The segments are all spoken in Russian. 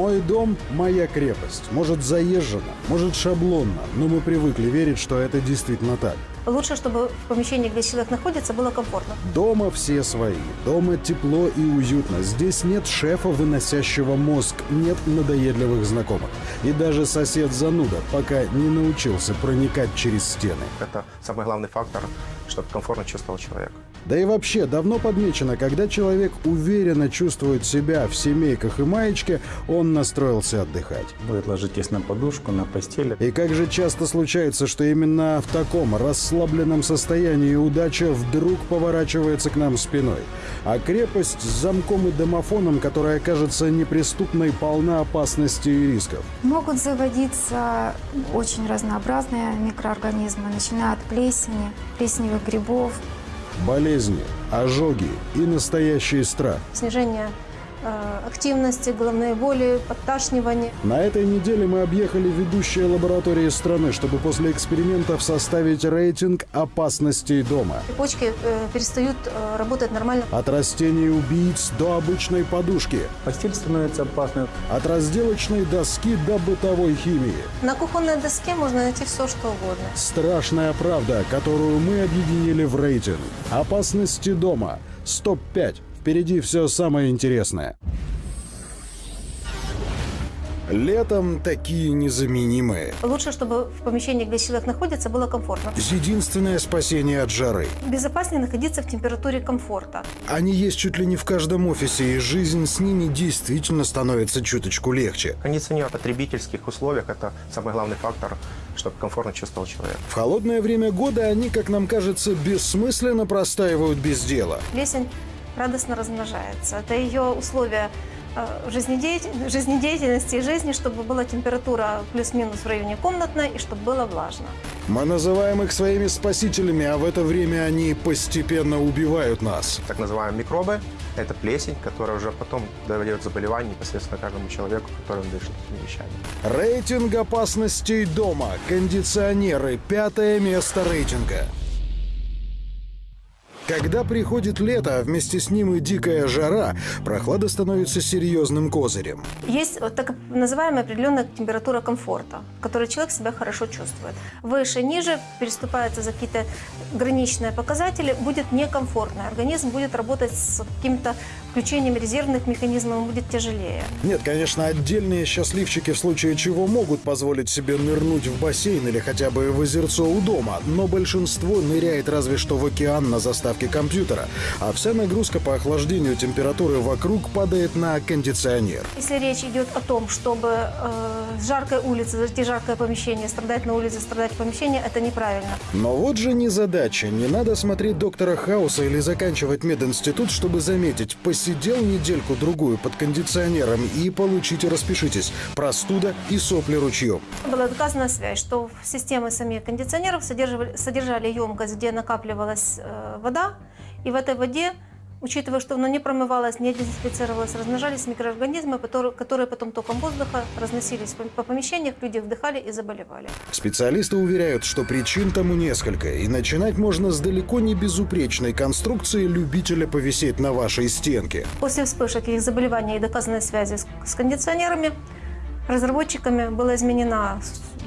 Мой дом – моя крепость. Может, заезжено, может, шаблонно, но мы привыкли верить, что это действительно так. Лучше, чтобы в помещении, где человек находится, было комфортно. Дома все свои. Дома тепло и уютно. Здесь нет шефа, выносящего мозг, нет надоедливых знакомых. И даже сосед зануда пока не научился проникать через стены. Это самый главный фактор, чтобы комфортно чувствовал человек. Да и вообще, давно подмечено, когда человек уверенно чувствует себя в семейках и маечке, он настроился отдыхать. Будет ложитесь на подушку, на постели. И как же часто случается, что именно в таком расслабленном состоянии удача вдруг поворачивается к нам спиной. А крепость с замком и домофоном, которая кажется неприступной, полна опасностей и рисков. Могут заводиться очень разнообразные микроорганизмы, начиная от плесени, плесневых грибов, Болезни, ожоги и настоящий страх. Снижение активности, головные боли, подташнивание. На этой неделе мы объехали ведущие лаборатории страны, чтобы после экспериментов составить рейтинг опасностей дома. Почки э, перестают э, работать нормально. От растений-убийц до обычной подушки. Постель становится опасной. От разделочной доски до бытовой химии. На кухонной доске можно найти все, что угодно. Страшная правда, которую мы объединили в рейтинг. Опасности дома. Стоп-5. Впереди все самое интересное. Летом такие незаменимые. Лучше, чтобы в помещении, где человек находится, было комфортно. Единственное спасение от жары. Безопаснее находиться в температуре комфорта. Они есть чуть ли не в каждом офисе, и жизнь с ними действительно становится чуточку легче. Кондиционер в потребительских условиях – это самый главный фактор, чтобы комфортно чувствовал человек. В холодное время года они, как нам кажется, бессмысленно простаивают без дела. Плесень радостно размножается. Это ее условия э, жизнедеятель- жизнедеятельности и жизни, чтобы была температура плюс-минус в районе комнатной и чтобы было влажно. Мы называем их своими спасителями, а в это время они постепенно убивают нас. Так называемые микробы – это плесень, которая уже потом дает заболевание непосредственно каждому человеку, который дышит этими вещами. Рейтинг опасностей дома. Кондиционеры. Пятое место рейтинга. Когда приходит лето, а вместе с ним и дикая жара, прохлада становится серьезным козырем. Есть вот так называемая определенная температура комфорта, в которой человек себя хорошо чувствует. Выше, ниже, переступается за какие-то граничные показатели, будет некомфортно. Организм будет работать с каким-то включением резервных механизмов, будет тяжелее. Нет, конечно, отдельные счастливчики в случае чего могут позволить себе нырнуть в бассейн или хотя бы в озерцо у дома, но большинство ныряет разве что в океан на заставке компьютера, а вся нагрузка по охлаждению температуры вокруг падает на кондиционер. Если речь идет о том, чтобы э, с жаркой улицы зайти жаркое помещение, страдать на улице, страдать в помещении, это неправильно. Но вот же незадача. Не надо смотреть доктора Хауса или заканчивать мединститут, чтобы заметить, посидел недельку-другую под кондиционером и получите, распишитесь, простуда и сопли ручьем. Была доказана связь, что в системы самих кондиционеров содержали, содержали емкость, где накапливалась э, вода, и в этой воде, учитывая, что она не промывалась, не дезинфицировалась, размножались микроорганизмы, которые, потом током воздуха разносились по, по помещениях, люди вдыхали и заболевали. Специалисты уверяют, что причин тому несколько, и начинать можно с далеко не безупречной конструкции любителя повисеть на вашей стенке. После вспышек их заболеваний и доказанной связи с, с кондиционерами разработчиками была изменена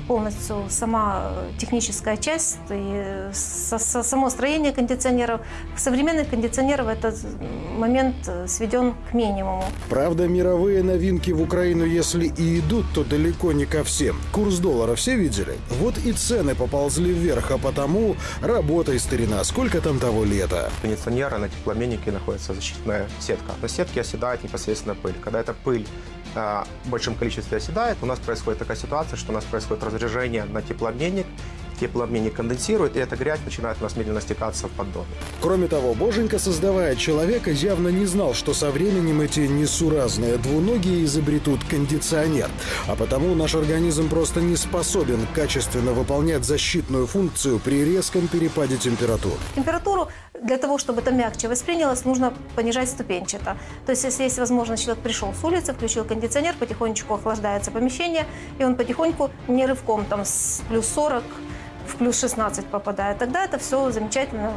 полностью сама э, техническая часть и со- со- само строение кондиционеров. Современных кондиционеров этот момент э, сведен к минимуму. Правда, мировые новинки в Украину, если и идут, то далеко не ко всем. Курс доллара все видели? Вот и цены поползли вверх, а потому работай, старина, сколько там того лета? Кондиционера на теплообменнике находится защитная сетка. На сетке оседает непосредственно пыль. Когда эта пыль в большом количестве оседает, у нас происходит такая ситуация, что у нас происходит разряжение на теплообменник, теплообменник конденсирует, и эта грязь начинает у нас медленно стекаться в поддон. Кроме того, Боженька, создавая человека, явно не знал, что со временем эти несуразные двуногие изобретут кондиционер. А потому наш организм просто не способен качественно выполнять защитную функцию при резком перепаде температур. Температуру для того, чтобы это мягче воспринялось, нужно понижать ступенчато. То есть, если есть возможность, человек пришел с улицы, включил кондиционер, потихонечку охлаждается помещение, и он потихоньку, не рывком, там, с плюс 40 в плюс 16 попадает. Тогда это все замечательно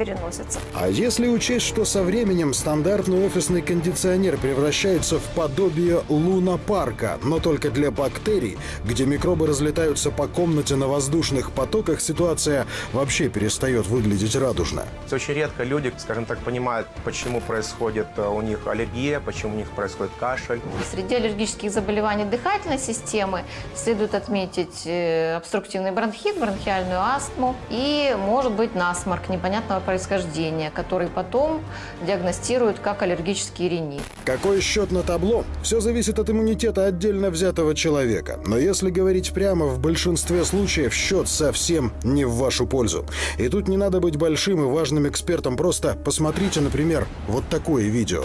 переносится. А если учесть, что со временем стандартный офисный кондиционер превращается в подобие лунопарка, но только для бактерий, где микробы разлетаются по комнате на воздушных потоках, ситуация вообще перестает выглядеть радужно. Очень редко люди, скажем так, понимают, почему происходит э, у них аллергия, почему у них происходит кашель. Среди аллергических заболеваний дыхательной системы следует отметить э, обструктивный бронхит, бронхиальную астму и, может быть, насморк непонятного происхождения, который потом диагностируют как аллергический ринит. Какой счет на табло? Все зависит от иммунитета отдельно взятого человека. Но если говорить прямо, в большинстве случаев счет совсем не в вашу пользу. И тут не надо быть большим и важным экспертом, просто посмотрите, например, вот такое видео.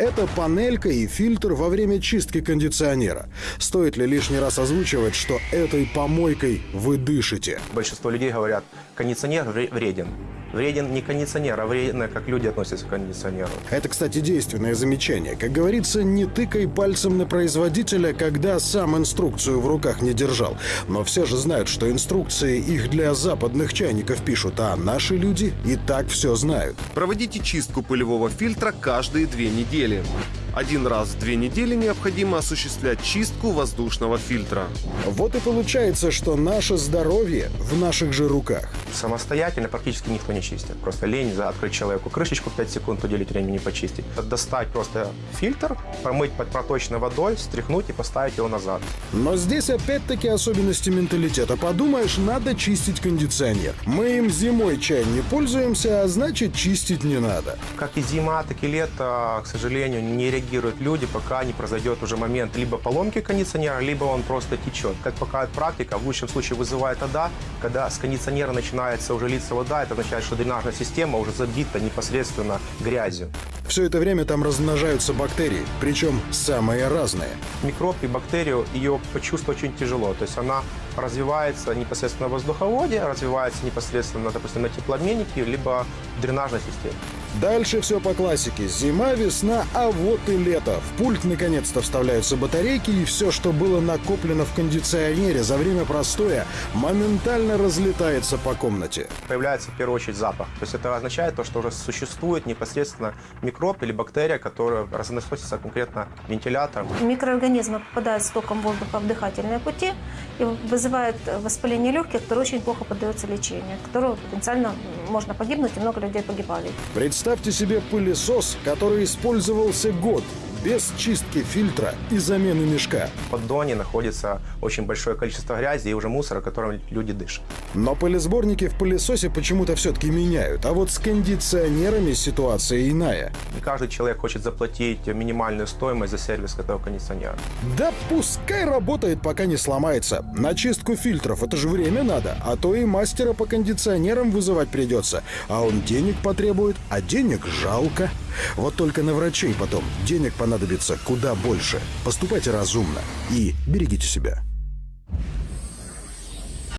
Это панелька и фильтр во время чистки кондиционера. Стоит ли лишний раз озвучивать, что этой помойкой вы дышите? Большинство людей говорят, кондиционер вре- вреден. Вреден не кондиционер, а вредно, как люди относятся к кондиционеру. Это, кстати, действенное замечание. Как говорится, не тыкай пальцем на производителя, когда сам инструкцию в руках не держал. Но все же знают, что инструкции их для западных чайников пишут, а наши люди и так все знают. Проводите чистку пылевого фильтра каждые две недели. Один раз в две недели необходимо осуществлять чистку воздушного фильтра. Вот и получается, что наше здоровье в наших же руках. Самостоятельно практически никто не чистит. Просто лень за открыть человеку крышечку 5 секунд, уделить времени почистить. Достать просто фильтр, промыть под проточной водой, стряхнуть и поставить его назад. Но здесь опять-таки особенности менталитета. Подумаешь, надо чистить кондиционер. Мы им зимой чай не пользуемся, а значит чистить не надо. Как и зима, так и лето, к сожалению, не реагируют люди, пока не произойдет уже момент либо поломки кондиционера, либо он просто течет. Как показывает практика, в лучшем случае вызывает тогда, когда с кондиционера начинается уже литься вода, это означает, что дренажная система уже забита непосредственно грязью. Все это время там размножаются бактерии, причем самые разные. Микроб и бактерию ее почувствовать очень тяжело. То есть она развивается непосредственно в воздуховоде, развивается непосредственно, допустим, на теплообменнике, либо в дренажной системе. Дальше все по классике. Зима, весна, а вот и лето. В пульт наконец-то вставляются батарейки, и все, что было накоплено в кондиционере за время простоя, моментально разлетается по комнате. Появляется в первую очередь запах. То есть это означает то, что уже существует непосредственно микроб или бактерия, которая разносится конкретно вентилятором. Микроорганизмы попадают с током воздуха в дыхательные пути и вызывают воспаление легких, которое очень плохо поддается лечению, от которого потенциально можно погибнуть, и много людей погибали. Представьте себе пылесос, который использовался год, без чистки фильтра и замены мешка. В поддоне находится очень большое количество грязи и уже мусора, которым люди дышат. Но пылесборники в пылесосе почему-то все-таки меняют. А вот с кондиционерами ситуация иная. Не каждый человек хочет заплатить минимальную стоимость за сервис этого кондиционера. Да пускай работает, пока не сломается. На чистку фильтров это же время надо. А то и мастера по кондиционерам вызывать придется. А он денег потребует, а денег жалко. Вот только на врачей потом денег понадобится куда больше. Поступайте разумно и берегите себя.